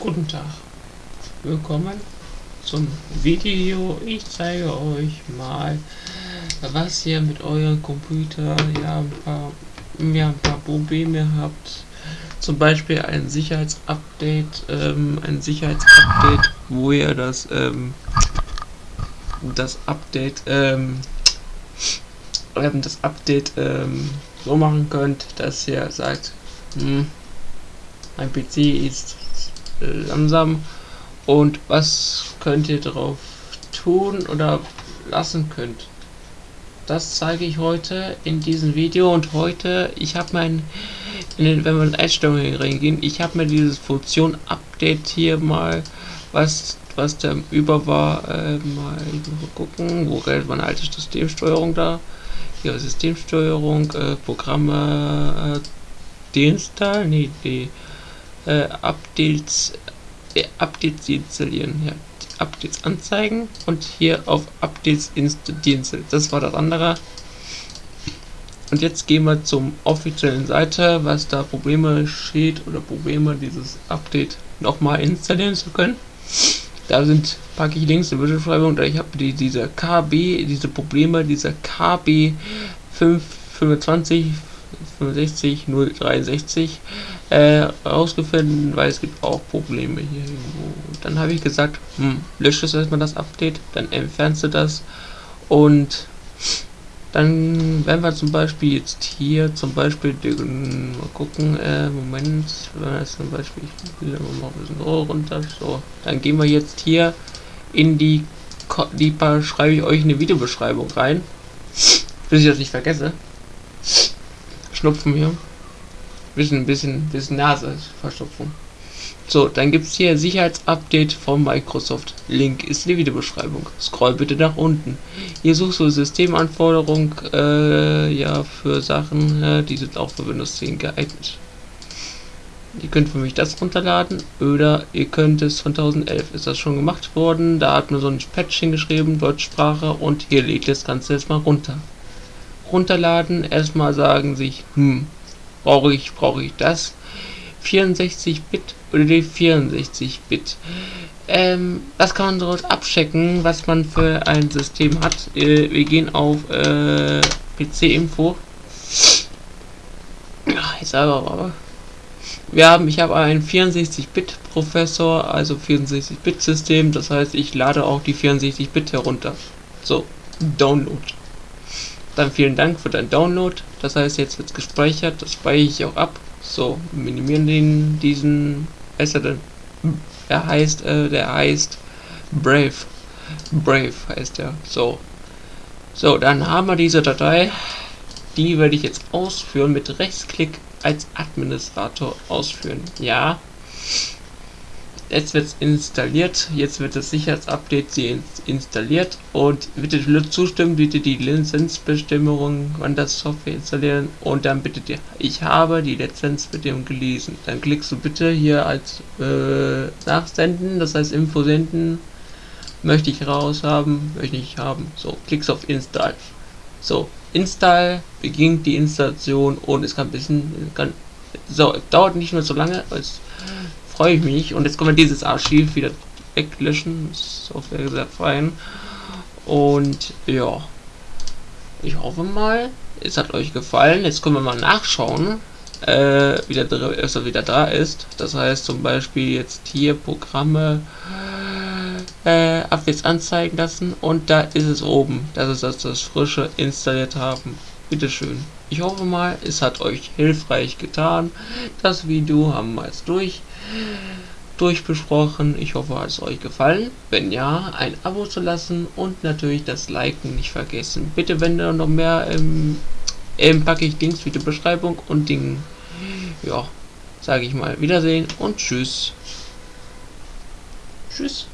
Guten Tag, willkommen zum Video. Ich zeige euch mal, was ihr mit eurem Computer ja ein paar, ja, ein paar Probleme habt. Zum Beispiel ein Sicherheitsupdate, ähm, ein Sicherheitsupdate, wo ihr das, ähm, das Update, ähm, das Update ähm, so machen könnt, dass ihr sagt, hm, mein PC ist langsam. Und was könnt ihr darauf tun oder lassen könnt. Das zeige ich heute in diesem Video. Und heute, ich habe mein, den, wenn wir in Einstellungen reingehen, ich habe mir diese Funktion Update hier mal, was was da über war, äh, mal gucken, wo geht meine alte Systemsteuerung da, hier Systemsteuerung, äh, Programme, äh, deinstall, nee, die äh, Updates, äh, Updates installieren. Ja, Updates anzeigen und hier auf Updates installieren. Das war das andere. Und jetzt gehen wir zum offiziellen Seite, was da Probleme steht oder Probleme dieses Update nochmal installieren zu können. Da sind packe ich Links in der Beschreibung, da ich habe die diese KB, diese Probleme, dieser KB 525 65 063 äh, rausgefunden, weil es gibt auch Probleme hier irgendwo. Und dann habe ich gesagt, hm, lösche es erstmal das Update, dann entfernst du das und dann, wenn wir zum Beispiel jetzt hier zum Beispiel den, mal gucken, äh, Moment, wenn wir zum Beispiel, ich will mal ein bisschen runter, so, dann gehen wir jetzt hier in die, die schreibe ich euch eine Videobeschreibung rein, bis ich das nicht vergesse. Schnupfen hier. Bisschen, bisschen, bisschen Nase, Verstopfung. So, dann gibt es hier Sicherheitsupdate von Microsoft. Link ist in der Videobeschreibung. Scroll bitte nach unten. Hier suchst du Systemanforderungen äh, ja, für Sachen, äh, die sind auch für Windows 10 geeignet. Ihr könnt für mich das runterladen oder ihr könnt es von 2011 ist das schon gemacht worden. Da hat man so ein Patch hingeschrieben, Deutschsprache und hier lädt das Ganze jetzt mal runter runterladen, erstmal sagen sich, hm, brauche ich, brauche ich das? 64-Bit oder die 64-Bit? Ähm, das kann man dort abchecken, was man für ein System hat. Äh, wir gehen auf äh, PC-Info. Jetzt aber, wir haben, ich habe einen 64-Bit-Professor, also 64-Bit-System, das heißt, ich lade auch die 64-Bit herunter. So, Download. Dann vielen Dank für dein Download. Das heißt, jetzt wird gespeichert. Das speichere ich auch ab. So, minimieren den diesen. Ist er denn? Er heißt, äh, der heißt Brave. Brave heißt er. So. So, dann haben wir diese Datei. Die werde ich jetzt ausführen mit Rechtsklick als Administrator ausführen. Ja. Jetzt wird es installiert, jetzt wird das Sicherheitsupdate installiert und bitte zustimmen, bitte die Lizenzbestimmungen an das Software installieren und dann bitte dir, ich habe die Lizenzbestimmung gelesen. Dann klickst du bitte hier als äh, Nachsenden, das heißt Info senden, möchte ich raus haben, möchte ich haben. So, klickst auf Install. So, Install beginnt die Installation und es kann ein bisschen, kann, so, dauert nicht mehr so lange, als freue ich mich. Und jetzt können wir dieses Archiv wieder weglöschen. Software sehr fein. Und ja, ich hoffe mal, es hat euch gefallen. Jetzt können wir mal nachschauen, äh, wie der also wieder da ist. Das heißt zum Beispiel jetzt hier Programme äh, Updates anzeigen lassen und da ist es oben. Das ist das, das frische installiert haben. Bitteschön. Ich hoffe mal, es hat euch hilfreich getan. Das Video haben wir jetzt durch durchbesprochen. Ich hoffe, hat es euch gefallen. Wenn ja, ein Abo zu lassen und natürlich das Liken nicht vergessen. Bitte, wenn ihr noch mehr, ähm, ähm, packe ich Links wie die Beschreibung und Ding. Ja, sage ich mal Wiedersehen und Tschüss. Tschüss.